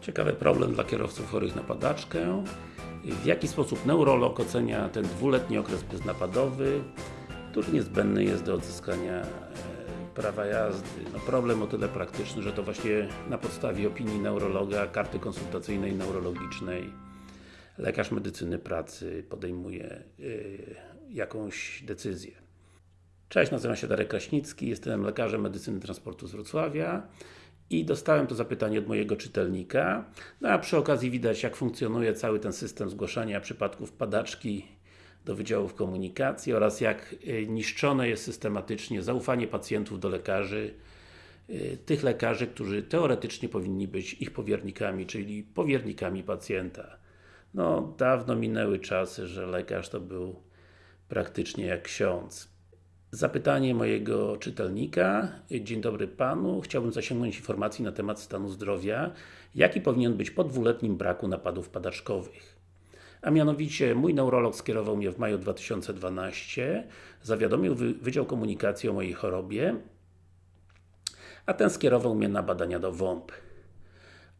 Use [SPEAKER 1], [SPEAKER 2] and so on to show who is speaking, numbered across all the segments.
[SPEAKER 1] Ciekawy problem dla kierowców chorych na padaczkę. W jaki sposób neurolog ocenia ten dwuletni okres beznapadowy, który niezbędny jest do odzyskania e, prawa jazdy. No problem o tyle praktyczny, że to właśnie na podstawie opinii neurologa, karty konsultacyjnej neurologicznej lekarz medycyny pracy podejmuje yy, jakąś decyzję. Cześć, nazywam się Darek Kraśnicki, jestem lekarzem medycyny transportu z Wrocławia i dostałem to zapytanie od mojego czytelnika. No a przy okazji widać jak funkcjonuje cały ten system zgłaszania przypadków padaczki do Wydziałów Komunikacji oraz jak y, niszczone jest systematycznie zaufanie pacjentów do lekarzy y, tych lekarzy, którzy teoretycznie powinni być ich powiernikami, czyli powiernikami pacjenta. No, dawno minęły czasy, że lekarz to był praktycznie jak ksiądz. Zapytanie mojego czytelnika. Dzień dobry Panu. Chciałbym zasięgnąć informacji na temat stanu zdrowia. Jaki powinien być po dwuletnim braku napadów padaczkowych? A mianowicie, mój neurolog skierował mnie w maju 2012, zawiadomił Wydział Komunikacji o mojej chorobie, a ten skierował mnie na badania do WOMP.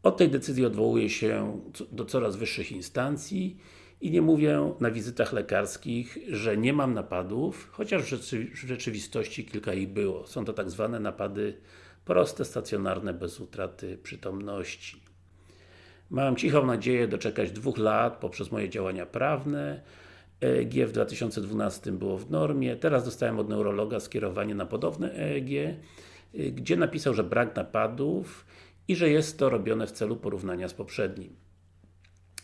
[SPEAKER 1] Od tej decyzji odwołuję się do coraz wyższych instancji i nie mówię na wizytach lekarskich, że nie mam napadów, chociaż w rzeczywistości kilka ich było. Są to tak zwane napady proste, stacjonarne, bez utraty przytomności. Mam cichą nadzieję doczekać dwóch lat poprzez moje działania prawne. EEG w 2012 było w normie. Teraz dostałem od neurologa skierowanie na podobne EEG, gdzie napisał, że brak napadów i że jest to robione w celu porównania z poprzednim.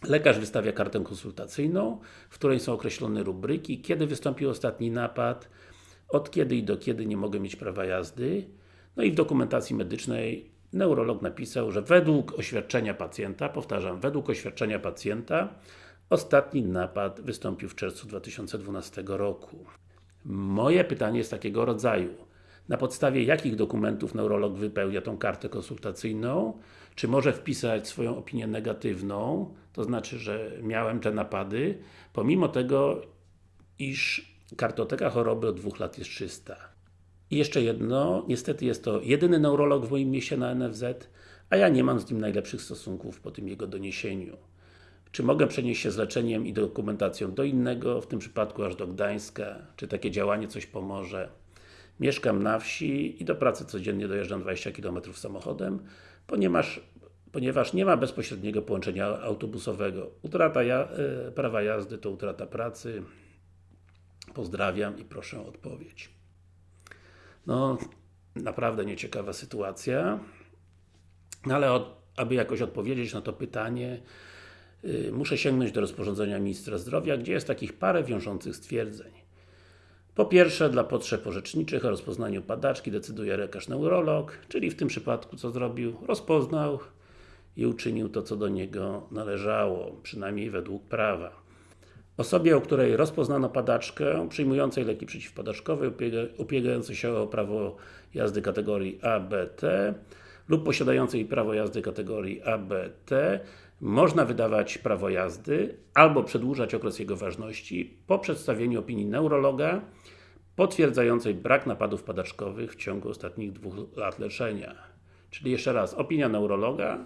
[SPEAKER 1] Lekarz wystawia kartę konsultacyjną, w której są określone rubryki, kiedy wystąpił ostatni napad, od kiedy i do kiedy nie mogę mieć prawa jazdy. No i w dokumentacji medycznej neurolog napisał, że według oświadczenia pacjenta, powtarzam, według oświadczenia pacjenta, ostatni napad wystąpił w czerwcu 2012 roku. Moje pytanie jest takiego rodzaju. Na podstawie jakich dokumentów neurolog wypełnia tą kartę konsultacyjną? Czy może wpisać swoją opinię negatywną, to znaczy, że miałem te napady, pomimo tego, iż kartoteka choroby od dwóch lat jest czysta. I jeszcze jedno, niestety jest to jedyny neurolog w moim mieście na NFZ, a ja nie mam z nim najlepszych stosunków po tym jego doniesieniu. Czy mogę przenieść się z leczeniem i dokumentacją do innego, w tym przypadku aż do Gdańska? Czy takie działanie coś pomoże? Mieszkam na wsi i do pracy codziennie dojeżdżam 20 km samochodem, ponieważ, ponieważ nie ma bezpośredniego połączenia autobusowego. Utrata ja, e, prawa jazdy to utrata pracy. Pozdrawiam i proszę o odpowiedź. No, naprawdę nieciekawa sytuacja. No ale od, aby jakoś odpowiedzieć na to pytanie, yy, muszę sięgnąć do rozporządzenia Ministra Zdrowia, gdzie jest takich parę wiążących stwierdzeń. Po pierwsze, dla potrzeb orzeczniczych o rozpoznaniu padaczki decyduje lekarz neurolog, czyli w tym przypadku co zrobił? Rozpoznał i uczynił to, co do niego należało, przynajmniej według prawa. Osobie, u której rozpoznano padaczkę, przyjmującej leki przeciwpadaczkowe, ubiegającej się o prawo jazdy kategorii ABT lub posiadającej prawo jazdy kategorii ABT, można wydawać prawo jazdy albo przedłużać okres jego ważności po przedstawieniu opinii neurologa potwierdzającej brak napadów padaczkowych w ciągu ostatnich dwóch lat leczenia. Czyli jeszcze raz, opinia neurologa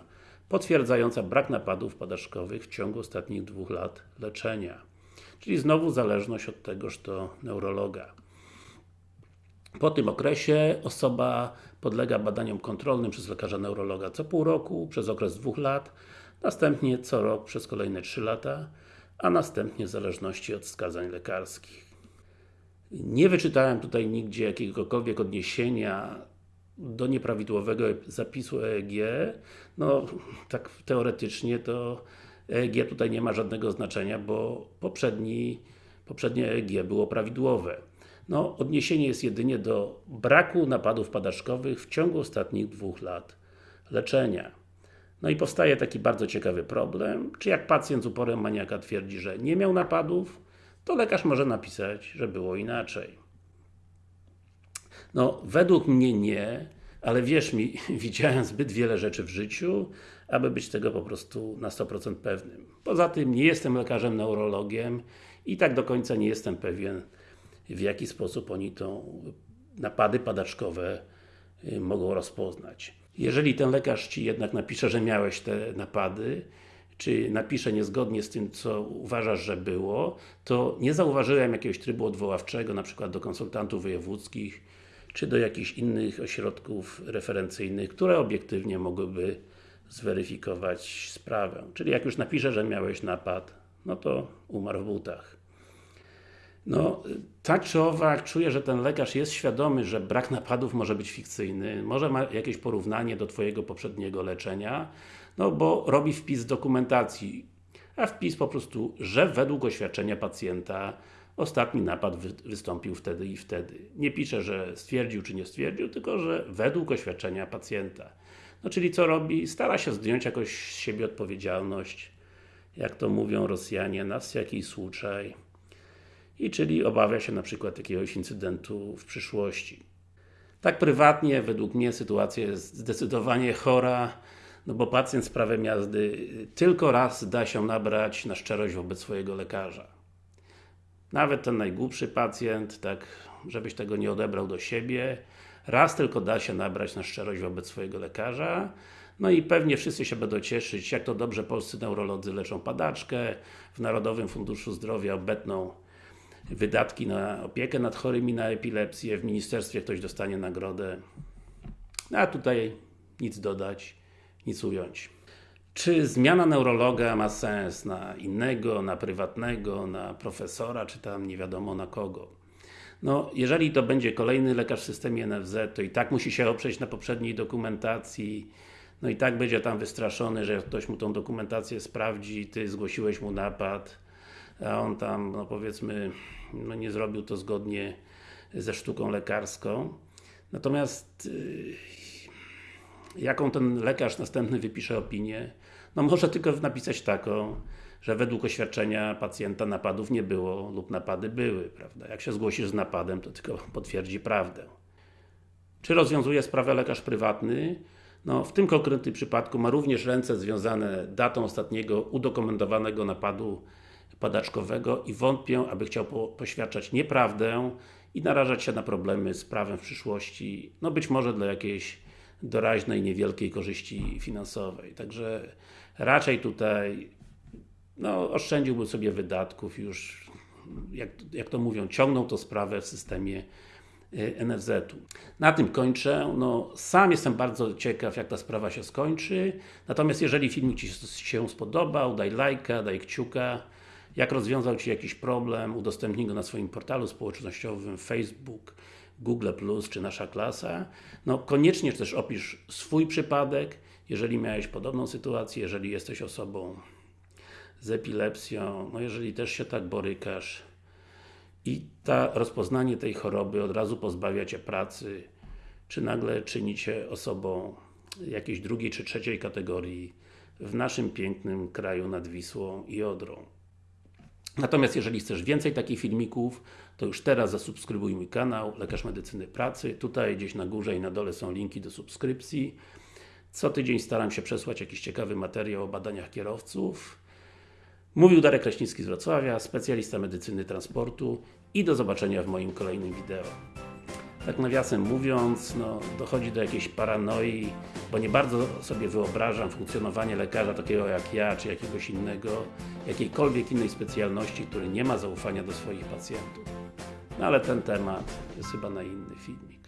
[SPEAKER 1] potwierdzająca brak napadów padaczkowych w ciągu ostatnich dwóch lat leczenia. Czyli znowu zależność od tegoż to neurologa. Po tym okresie osoba podlega badaniom kontrolnym przez lekarza neurologa co pół roku, przez okres dwóch lat, następnie co rok przez kolejne 3 lata, a następnie w zależności od wskazań lekarskich. Nie wyczytałem tutaj nigdzie jakiegokolwiek odniesienia do nieprawidłowego zapisu EEG. No, tak teoretycznie to EEG tutaj nie ma żadnego znaczenia, bo poprzedni, poprzednie EEG było prawidłowe. No, odniesienie jest jedynie do braku napadów padaczkowych w ciągu ostatnich dwóch lat leczenia. No i powstaje taki bardzo ciekawy problem, czy jak pacjent z uporem maniaka twierdzi, że nie miał napadów, to lekarz może napisać, że było inaczej. No, według mnie nie, ale wierz mi, widziałem zbyt wiele rzeczy w życiu, aby być tego po prostu na 100% pewnym. Poza tym nie jestem lekarzem neurologiem i tak do końca nie jestem pewien, w jaki sposób oni tą napady padaczkowe y, mogą rozpoznać. Jeżeli ten lekarz Ci jednak napisze, że miałeś te napady, czy napisze niezgodnie z tym, co uważasz, że było, to nie zauważyłem jakiegoś trybu odwoławczego, na przykład do konsultantów wojewódzkich, czy do jakichś innych ośrodków referencyjnych, które obiektywnie mogłyby zweryfikować sprawę. Czyli jak już napisze, że miałeś napad, no to umarł w butach. No, tak czy owak, czuję, że ten lekarz jest świadomy, że brak napadów może być fikcyjny, może ma jakieś porównanie do Twojego poprzedniego leczenia, no bo robi wpis dokumentacji, a wpis po prostu, że według oświadczenia pacjenta ostatni napad wy wystąpił wtedy i wtedy. Nie pisze, że stwierdził czy nie stwierdził, tylko że według oświadczenia pacjenta. No czyli co robi? Stara się zdjąć jakoś z siebie odpowiedzialność, jak to mówią Rosjanie, nas jakiś słuczaj. I czyli obawia się na przykład jakiegoś incydentu w przyszłości. Tak prywatnie, według mnie sytuacja jest zdecydowanie chora, no bo pacjent z prawem jazdy tylko raz da się nabrać na szczerość wobec swojego lekarza. Nawet ten najgłupszy pacjent, tak żebyś tego nie odebrał do siebie, raz tylko da się nabrać na szczerość wobec swojego lekarza, no i pewnie wszyscy się będą cieszyć, jak to dobrze polscy neurolodzy leczą padaczkę, w Narodowym Funduszu Zdrowia obetną wydatki na opiekę nad chorymi na epilepsję, w ministerstwie ktoś dostanie nagrodę. A tutaj nic dodać, nic ująć. Czy zmiana neurologa ma sens na innego, na prywatnego, na profesora, czy tam nie wiadomo na kogo? No, jeżeli to będzie kolejny lekarz w systemie NFZ, to i tak musi się oprzeć na poprzedniej dokumentacji, no i tak będzie tam wystraszony, że ktoś mu tą dokumentację sprawdzi, Ty zgłosiłeś mu napad, a on tam, no powiedzmy, no nie zrobił to zgodnie ze sztuką lekarską. Natomiast yy, jaką ten lekarz następny wypisze opinię? No może tylko napisać taką, że według oświadczenia pacjenta napadów nie było lub napady były, prawda? Jak się zgłosisz z napadem, to tylko potwierdzi prawdę. Czy rozwiązuje sprawę lekarz prywatny? No, w tym konkretnym przypadku ma również ręce związane datą ostatniego udokumentowanego napadu padaczkowego i wątpię, aby chciał po, poświadczać nieprawdę i narażać się na problemy z prawem w przyszłości, no być może dla jakiejś doraźnej, niewielkiej korzyści finansowej. Także raczej tutaj no, oszczędziłbym sobie wydatków już, jak, jak to mówią, ciągną to sprawę w systemie y, NFZ-u. Na tym kończę. No, sam jestem bardzo ciekaw, jak ta sprawa się skończy. Natomiast jeżeli filmik Ci się spodobał, daj lajka, daj kciuka. Jak rozwiązał Ci jakiś problem, udostępnij go na swoim portalu społecznościowym Facebook, Google+, czy Nasza Klasa. No, koniecznie też opisz swój przypadek, jeżeli miałeś podobną sytuację, jeżeli jesteś osobą z epilepsją, no jeżeli też się tak borykasz i ta rozpoznanie tej choroby od razu pozbawia Cię pracy, czy nagle czyni Cię osobą jakiejś drugiej czy trzeciej kategorii w naszym pięknym kraju nad Wisłą i Odrą. Natomiast jeżeli chcesz więcej takich filmików, to już teraz zasubskrybuj mój kanał Lekarz Medycyny Pracy. Tutaj gdzieś na górze i na dole są linki do subskrypcji. Co tydzień staram się przesłać jakiś ciekawy materiał o badaniach kierowców. Mówił Darek Kraśnicki z Wrocławia, specjalista medycyny transportu i do zobaczenia w moim kolejnym wideo. Tak nawiasem mówiąc, no, dochodzi do jakiejś paranoi, bo nie bardzo sobie wyobrażam funkcjonowanie lekarza takiego jak ja, czy jakiegoś innego, jakiejkolwiek innej specjalności, który nie ma zaufania do swoich pacjentów. No ale ten temat jest chyba na inny filmik.